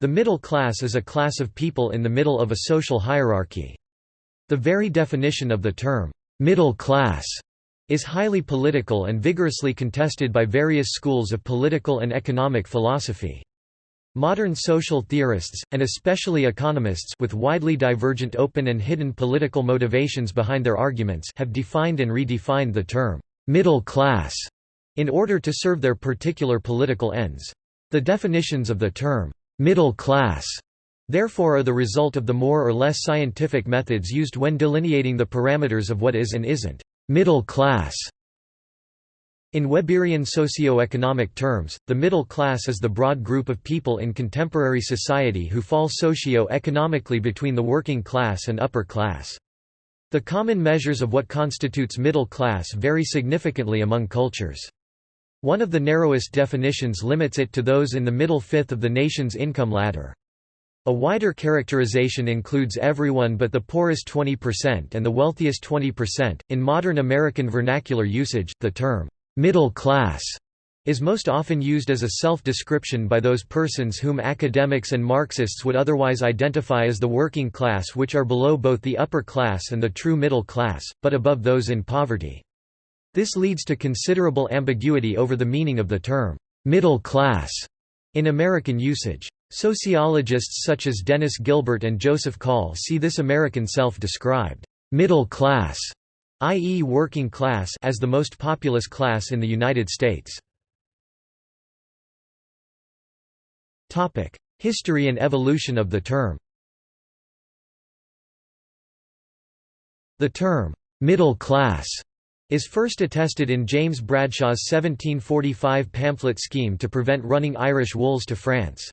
The middle class is a class of people in the middle of a social hierarchy. The very definition of the term, middle class, is highly political and vigorously contested by various schools of political and economic philosophy. Modern social theorists, and especially economists with widely divergent open and hidden political motivations behind their arguments have defined and redefined the term, middle class, in order to serve their particular political ends. The definitions of the term, middle class, therefore are the result of the more or less scientific methods used when delineating the parameters of what is and isn't middle class. In Weberian socio-economic terms, the middle class is the broad group of people in contemporary society who fall socio-economically between the working class and upper class. The common measures of what constitutes middle class vary significantly among cultures. One of the narrowest definitions limits it to those in the middle fifth of the nation's income ladder. A wider characterization includes everyone but the poorest 20% and the wealthiest 20%. In modern American vernacular usage, the term middle class is most often used as a self-description by those persons whom academics and Marxists would otherwise identify as the working class which are below both the upper class and the true middle class, but above those in poverty. This leads to considerable ambiguity over the meaning of the term, middle class, in American usage. Sociologists such as Dennis Gilbert and Joseph Kahl see this American self-described, middle class, i.e. working class as the most populous class in the United States. History and evolution of the term The term, middle class is first attested in James Bradshaw's 1745 pamphlet scheme to prevent running Irish wools to France.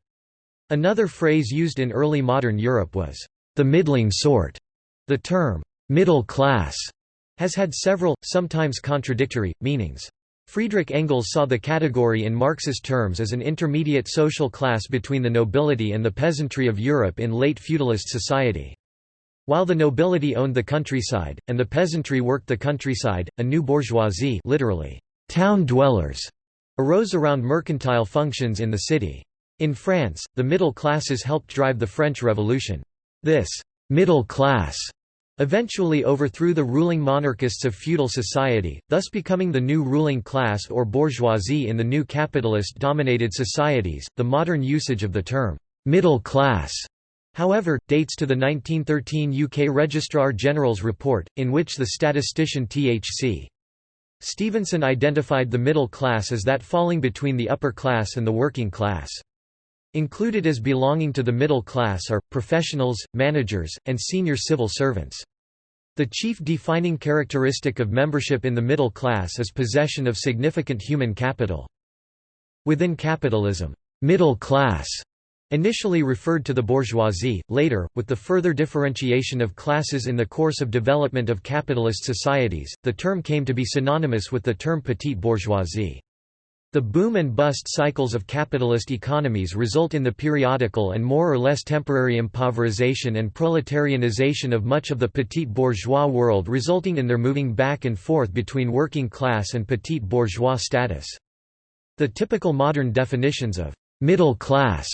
Another phrase used in early modern Europe was, the middling sort. The term, middle class, has had several, sometimes contradictory, meanings. Friedrich Engels saw the category in Marxist terms as an intermediate social class between the nobility and the peasantry of Europe in late feudalist society. While the nobility owned the countryside, and the peasantry worked the countryside, a new bourgeoisie literally, town dwellers, arose around mercantile functions in the city. In France, the middle classes helped drive the French Revolution. This «middle class» eventually overthrew the ruling monarchists of feudal society, thus becoming the new ruling class or bourgeoisie in the new capitalist-dominated societies. The modern usage of the term «middle class» However, dates to the 1913 UK Registrar General's report, in which the statistician T.H.C. Stevenson identified the middle class as that falling between the upper class and the working class. Included as belonging to the middle class are, professionals, managers, and senior civil servants. The chief defining characteristic of membership in the middle class is possession of significant human capital. Within capitalism, middle class Initially referred to the bourgeoisie, later, with the further differentiation of classes in the course of development of capitalist societies, the term came to be synonymous with the term petite bourgeoisie. The boom and bust cycles of capitalist economies result in the periodical and more or less temporary impoverization and proletarianization of much of the petite bourgeois world resulting in their moving back and forth between working class and petite bourgeois status. The typical modern definitions of middle class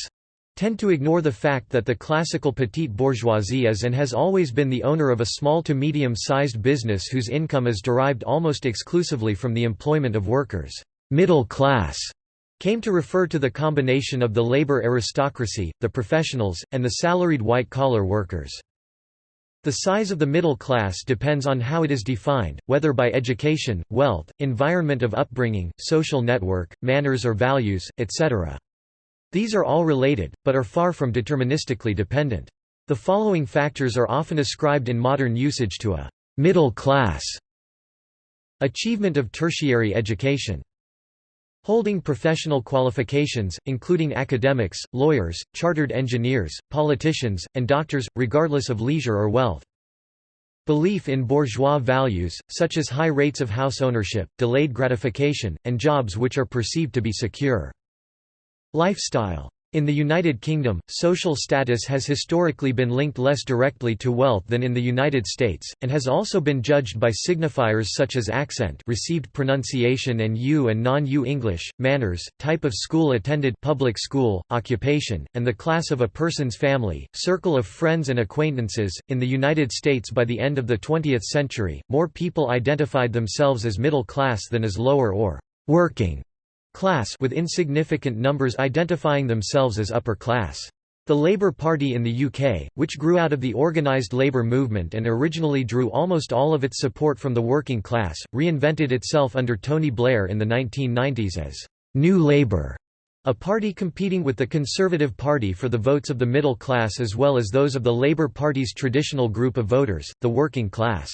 tend to ignore the fact that the classical petite bourgeoisie is and has always been the owner of a small to medium-sized business whose income is derived almost exclusively from the employment of workers. Middle class came to refer to the combination of the labor aristocracy, the professionals, and the salaried white-collar workers. The size of the middle class depends on how it is defined, whether by education, wealth, environment of upbringing, social network, manners or values, etc. These are all related, but are far from deterministically dependent. The following factors are often ascribed in modern usage to a middle class. Achievement of tertiary education. Holding professional qualifications, including academics, lawyers, chartered engineers, politicians, and doctors, regardless of leisure or wealth. Belief in bourgeois values, such as high rates of house ownership, delayed gratification, and jobs which are perceived to be secure. Lifestyle. In the United Kingdom, social status has historically been linked less directly to wealth than in the United States, and has also been judged by signifiers such as accent received pronunciation and U and non-U English, manners, type of school attended public school, occupation, and the class of a person's family, circle of friends and acquaintances. In the United States by the end of the 20th century, more people identified themselves as middle class than as lower or working class with insignificant numbers identifying themselves as upper class. The Labour Party in the UK, which grew out of the organised labour movement and originally drew almost all of its support from the working class, reinvented itself under Tony Blair in the 1990s as New Labour, a party competing with the Conservative Party for the votes of the middle class as well as those of the Labour Party's traditional group of voters, the working class.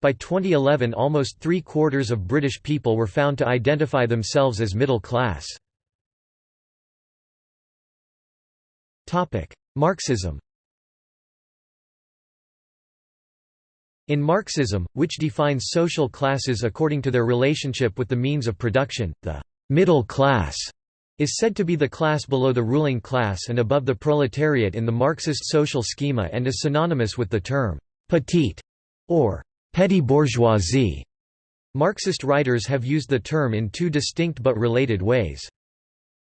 By 2011 almost three-quarters of British people were found to identify themselves as middle class. Marxism In Marxism, which defines social classes according to their relationship with the means of production, the middle class is said to be the class below the ruling class and above the proletariat in the Marxist social schema and is synonymous with the term «petite» or Petty bourgeoisie. Marxist writers have used the term in two distinct but related ways.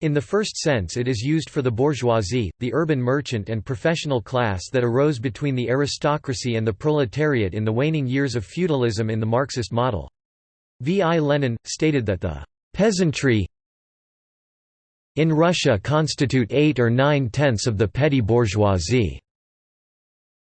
In the first sense it is used for the bourgeoisie, the urban merchant and professional class that arose between the aristocracy and the proletariat in the waning years of feudalism in the Marxist model. V. I. Lenin, stated that the «peasantry in Russia constitute eight or nine-tenths of the petty bourgeoisie».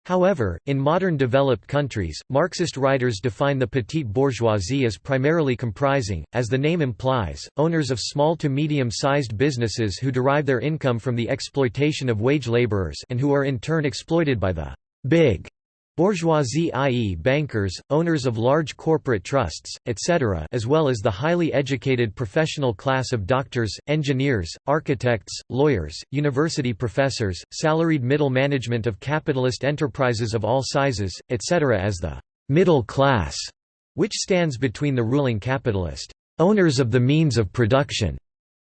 However, in modern developed countries, Marxist writers define the petite bourgeoisie as primarily comprising, as the name implies, owners of small to medium-sized businesses who derive their income from the exploitation of wage laborers and who are in turn exploited by the big Bourgeoisie i.e. bankers, owners of large corporate trusts, etc. as well as the highly educated professional class of doctors, engineers, architects, lawyers, university professors, salaried middle management of capitalist enterprises of all sizes, etc. as the «middle class», which stands between the ruling capitalist «owners of the means of production»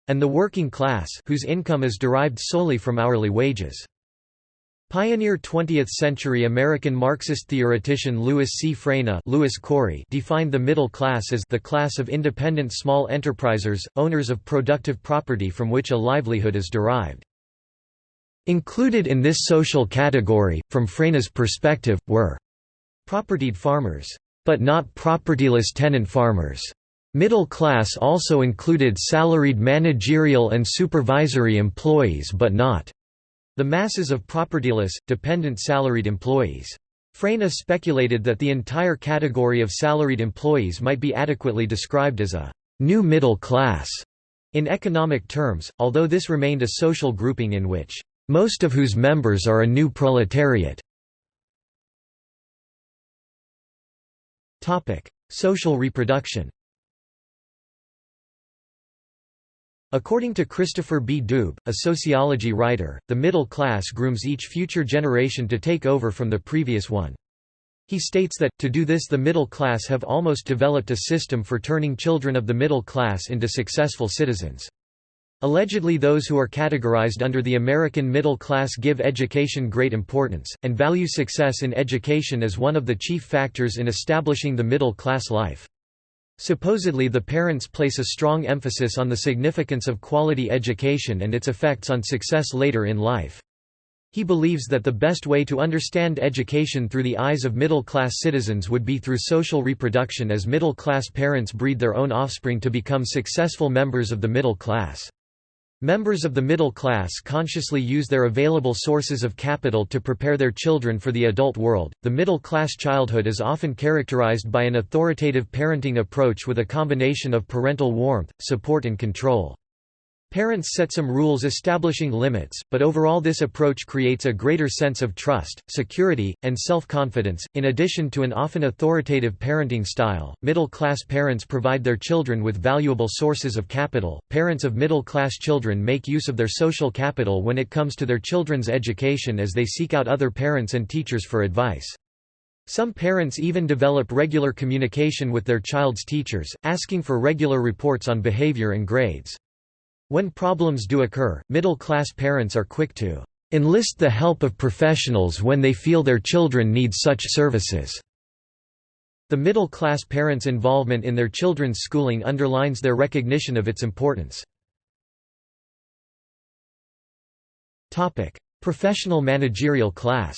and the working class whose income is derived solely from hourly wages. Pioneer 20th-century American Marxist theoretician Louis C. Fraina Louis Corey defined the middle class as the class of independent small enterprisers, owners of productive property from which a livelihood is derived. Included in this social category, from Fraina's perspective, were propertied farmers, but not propertyless tenant farmers. Middle class also included salaried managerial and supervisory employees but not the masses of propertyless, dependent salaried employees. Fraina speculated that the entire category of salaried employees might be adequately described as a new middle class in economic terms, although this remained a social grouping in which most of whose members are a new proletariat. Social reproduction According to Christopher B. Doob, a sociology writer, the middle class grooms each future generation to take over from the previous one. He states that, to do this the middle class have almost developed a system for turning children of the middle class into successful citizens. Allegedly those who are categorized under the American middle class give education great importance, and value success in education as one of the chief factors in establishing the middle class life. Supposedly the parents place a strong emphasis on the significance of quality education and its effects on success later in life. He believes that the best way to understand education through the eyes of middle-class citizens would be through social reproduction as middle-class parents breed their own offspring to become successful members of the middle class. Members of the middle class consciously use their available sources of capital to prepare their children for the adult world. The middle class childhood is often characterized by an authoritative parenting approach with a combination of parental warmth, support, and control. Parents set some rules establishing limits, but overall this approach creates a greater sense of trust, security, and self-confidence. In addition to an often authoritative parenting style, middle-class parents provide their children with valuable sources of capital. Parents of middle-class children make use of their social capital when it comes to their children's education as they seek out other parents and teachers for advice. Some parents even develop regular communication with their child's teachers, asking for regular reports on behavior and grades. When problems do occur, middle-class parents are quick to enlist the help of professionals when they feel their children need such services. The middle-class parents' involvement in their children's schooling underlines their recognition of its importance. Professional managerial class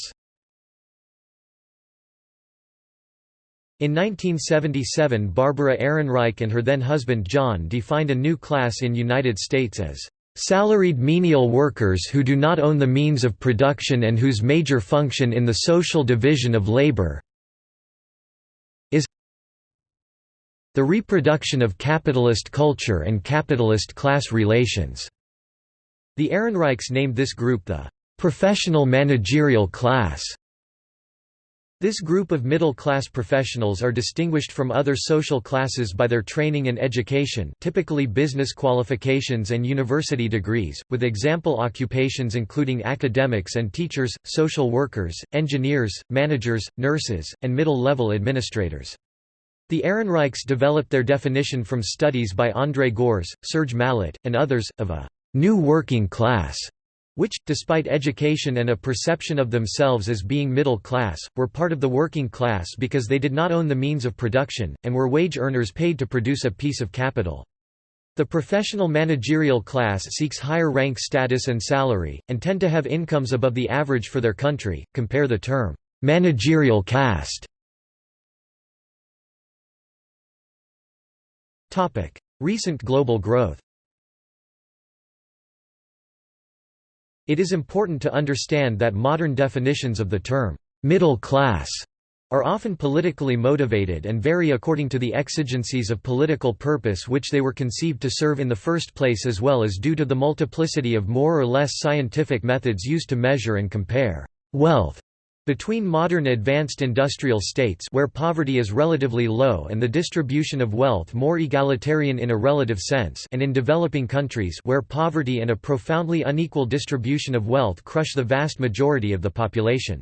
In 1977 Barbara Ehrenreich and her then husband John defined a new class in United States as Salaried menial workers who do not own the means of production and whose major function in the social division of labor is the reproduction of capitalist culture and capitalist class relations." The Ehrenreichs named this group the "...professional managerial class." This group of middle-class professionals are distinguished from other social classes by their training and education typically business qualifications and university degrees, with example occupations including academics and teachers, social workers, engineers, managers, nurses, and middle-level administrators. The Ehrenreichs developed their definition from studies by André Gorz, Serge Mallet, and others, of a «new working class» which, despite education and a perception of themselves as being middle class, were part of the working class because they did not own the means of production, and were wage earners paid to produce a piece of capital. The professional managerial class seeks higher rank status and salary, and tend to have incomes above the average for their country. Compare the term, managerial caste. Recent global growth It is important to understand that modern definitions of the term, middle class, are often politically motivated and vary according to the exigencies of political purpose which they were conceived to serve in the first place as well as due to the multiplicity of more or less scientific methods used to measure and compare wealth between modern advanced industrial states where poverty is relatively low and the distribution of wealth more egalitarian in a relative sense and in developing countries where poverty and a profoundly unequal distribution of wealth crush the vast majority of the population.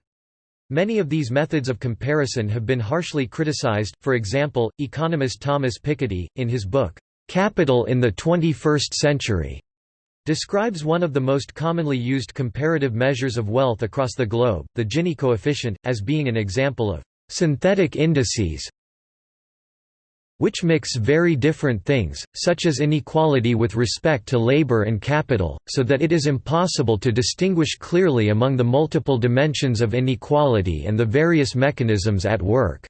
Many of these methods of comparison have been harshly criticized, for example, economist Thomas Piketty, in his book, "'Capital in the 21st Century' describes one of the most commonly used comparative measures of wealth across the globe, the Gini coefficient, as being an example of synthetic indices which mix very different things, such as inequality with respect to labor and capital, so that it is impossible to distinguish clearly among the multiple dimensions of inequality and the various mechanisms at work.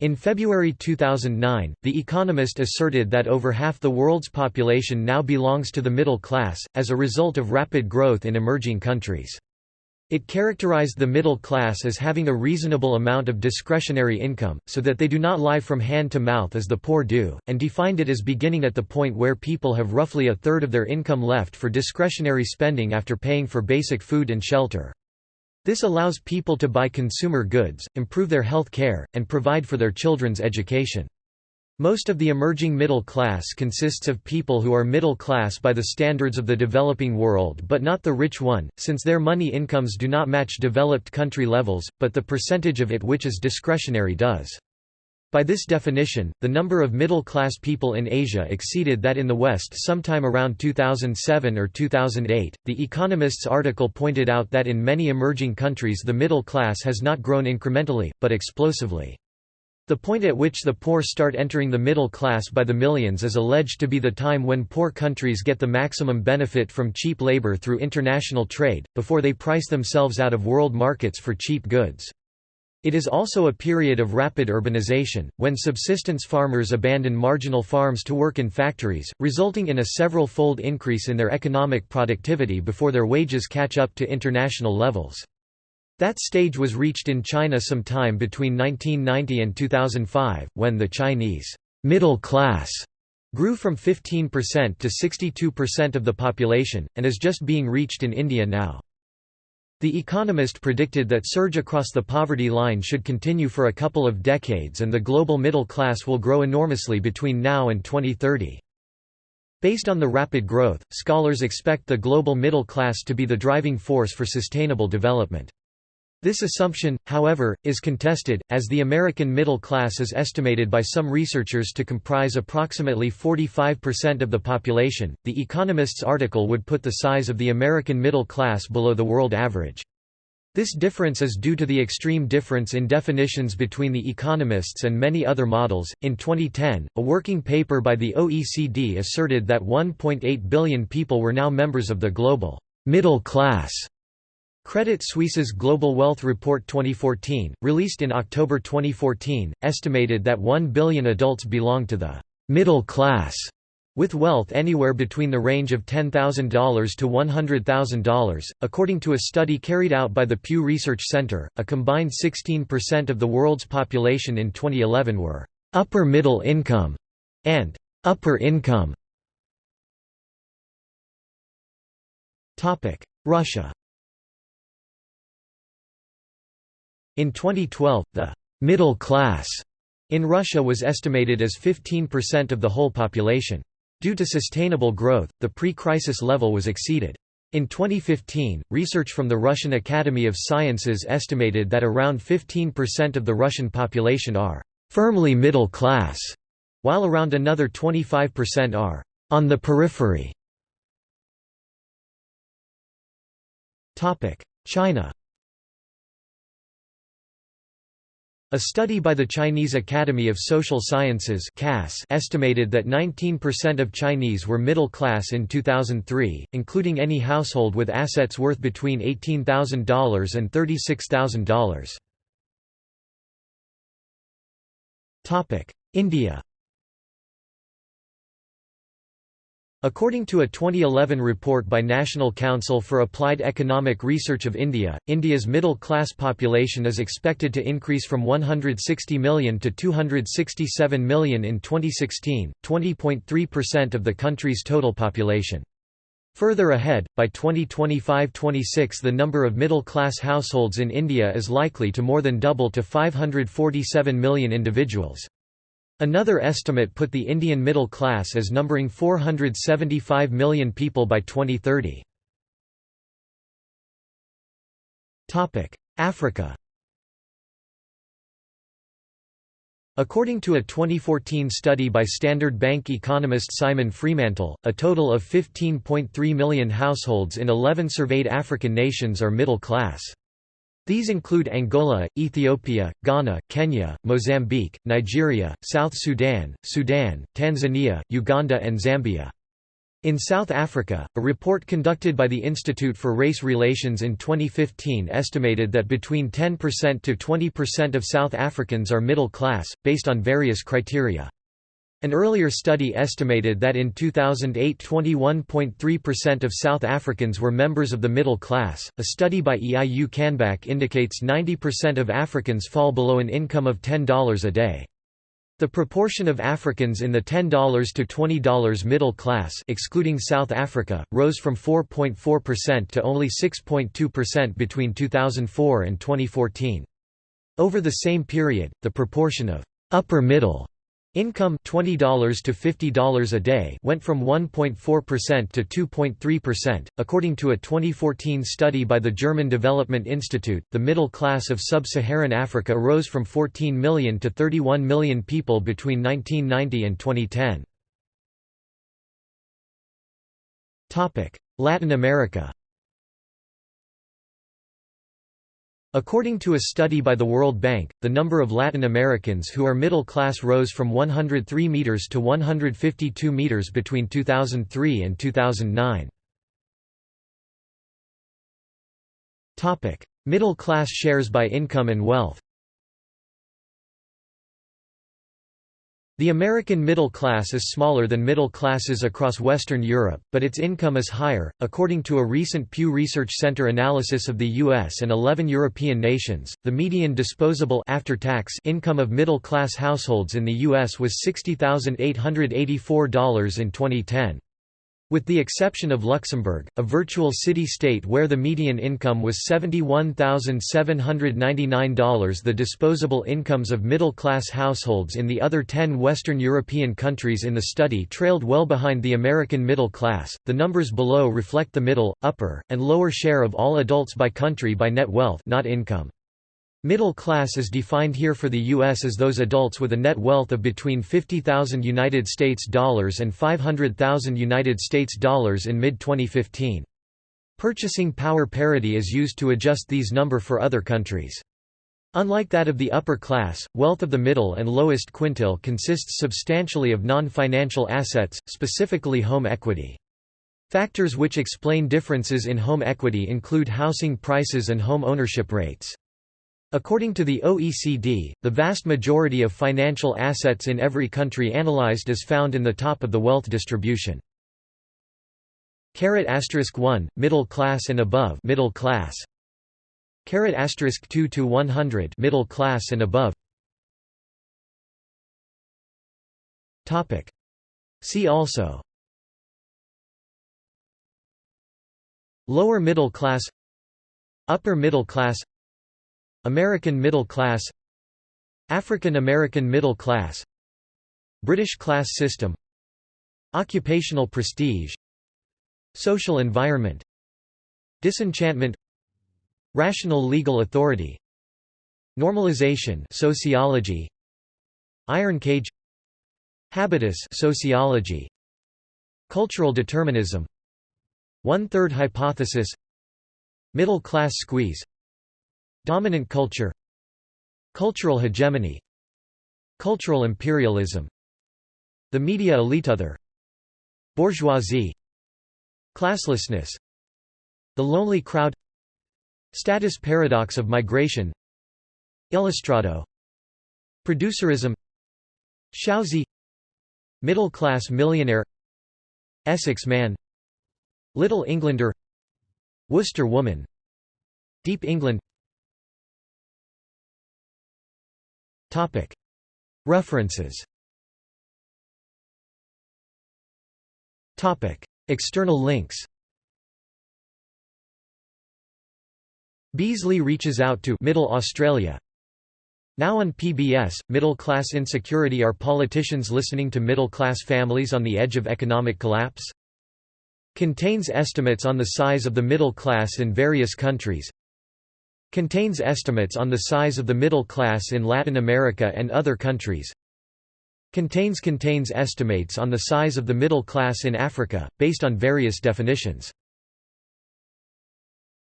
In February 2009, The Economist asserted that over half the world's population now belongs to the middle class, as a result of rapid growth in emerging countries. It characterized the middle class as having a reasonable amount of discretionary income, so that they do not lie from hand to mouth as the poor do, and defined it as beginning at the point where people have roughly a third of their income left for discretionary spending after paying for basic food and shelter. This allows people to buy consumer goods, improve their health care, and provide for their children's education. Most of the emerging middle class consists of people who are middle class by the standards of the developing world but not the rich one, since their money incomes do not match developed country levels, but the percentage of it which is discretionary does. By this definition, the number of middle-class people in Asia exceeded that in the West sometime around 2007 or 2008. The Economist's article pointed out that in many emerging countries the middle class has not grown incrementally, but explosively. The point at which the poor start entering the middle class by the millions is alleged to be the time when poor countries get the maximum benefit from cheap labor through international trade, before they price themselves out of world markets for cheap goods. It is also a period of rapid urbanization, when subsistence farmers abandon marginal farms to work in factories, resulting in a several-fold increase in their economic productivity before their wages catch up to international levels. That stage was reached in China sometime between 1990 and 2005, when the Chinese middle class grew from 15% to 62% of the population, and is just being reached in India now. The Economist predicted that surge across the poverty line should continue for a couple of decades and the global middle class will grow enormously between now and 2030. Based on the rapid growth, scholars expect the global middle class to be the driving force for sustainable development. This assumption, however, is contested, as the American middle class is estimated by some researchers to comprise approximately 45% of the population. The Economist's article would put the size of the American middle class below the world average. This difference is due to the extreme difference in definitions between the economists and many other models. In 2010, a working paper by the OECD asserted that 1.8 billion people were now members of the global middle class. Credit Suisse's Global Wealth Report 2014, released in October 2014, estimated that 1 billion adults belong to the middle class with wealth anywhere between the range of $10,000 to $100,000. According to a study carried out by the Pew Research Center, a combined 16% of the world's population in 2011 were upper middle income and upper income. Russia. In 2012, the middle class in Russia was estimated as 15% of the whole population. Due to sustainable growth, the pre-crisis level was exceeded. In 2015, research from the Russian Academy of Sciences estimated that around 15% of the Russian population are firmly middle class, while around another 25% are on the periphery. China A study by the Chinese Academy of Social Sciences estimated that 19% of Chinese were middle class in 2003, including any household with assets worth between $18,000 and $36,000. India According to a 2011 report by National Council for Applied Economic Research of India, India's middle-class population is expected to increase from 160 million to 267 million in 2016, 20.3% of the country's total population. Further ahead, by 2025–26 the number of middle-class households in India is likely to more than double to 547 million individuals. Another estimate put the Indian middle class as numbering 475 million people by 2030. Africa According to a 2014 study by Standard Bank economist Simon Freemantle, a total of 15.3 million households in 11 surveyed African nations are middle class. These include Angola, Ethiopia, Ghana, Kenya, Mozambique, Nigeria, South Sudan, Sudan, Tanzania, Uganda and Zambia. In South Africa, a report conducted by the Institute for Race Relations in 2015 estimated that between 10% to 20% of South Africans are middle class, based on various criteria. An earlier study estimated that in 2008 21.3% of South Africans were members of the middle class. A study by EIU Canback indicates 90% of Africans fall below an income of $10 a day. The proportion of Africans in the $10 to $20 middle class excluding South Africa, rose from 4.4% to only 6.2% between 2004 and 2014. Over the same period, the proportion of upper middle Income $20 to $50 a day went from 1.4% to 2.3%. According to a 2014 study by the German Development Institute, the middle class of sub-Saharan Africa rose from 14 million to 31 million people between 1990 and 2010. Topic: Latin America. According to a study by the World Bank, the number of Latin Americans who are middle class rose from 103 meters to 152 meters between 2003 and 2009. Topic: Middle class shares by income and wealth. The American middle class is smaller than middle classes across Western Europe, but its income is higher. According to a recent Pew Research Center analysis of the US and 11 European nations, the median disposable after-tax income of middle-class households in the US was $60,884 in 2010. With the exception of Luxembourg, a virtual city-state where the median income was $71,799 the disposable incomes of middle-class households in the other 10 Western European countries in the study trailed well behind the American middle class. The numbers below reflect the middle, upper, and lower share of all adults by country by net wealth not income. Middle class is defined here for the US as those adults with a net wealth of between $50,000 and $500,000 in mid-2015. Purchasing power parity is used to adjust these number for other countries. Unlike that of the upper class, wealth of the middle and lowest quintile consists substantially of non-financial assets, specifically home equity. Factors which explain differences in home equity include housing prices and home ownership rates. According to the OECD, the vast majority of financial assets in every country analyzed is found in the top of the wealth distribution. Caret asterisk 1 middle class and above middle class. Caret asterisk 2 to 100 middle class and above. Topic. See also. Lower middle class Upper middle class American middle class African American middle class British class system Occupational prestige Social environment Disenchantment Rational legal authority Normalization sociology Iron cage Habitus sociology Cultural determinism One-third hypothesis Middle class squeeze Dominant culture Cultural hegemony Cultural imperialism The media elite other Bourgeoisie Classlessness The lonely crowd Status paradox of migration Illustrado Producerism Shousy Middle-class millionaire Essex man Little Englander Worcester woman Deep England References. External links. Beazley reaches out to Middle Australia. Now on PBS, Middle Class Insecurity. Are politicians listening to middle-class families on the edge of economic collapse? Contains estimates on the size of the middle class in various countries Contains estimates on the size of the middle class in Latin America and other countries. Contains contains estimates on the size of the middle class in Africa, based on various definitions.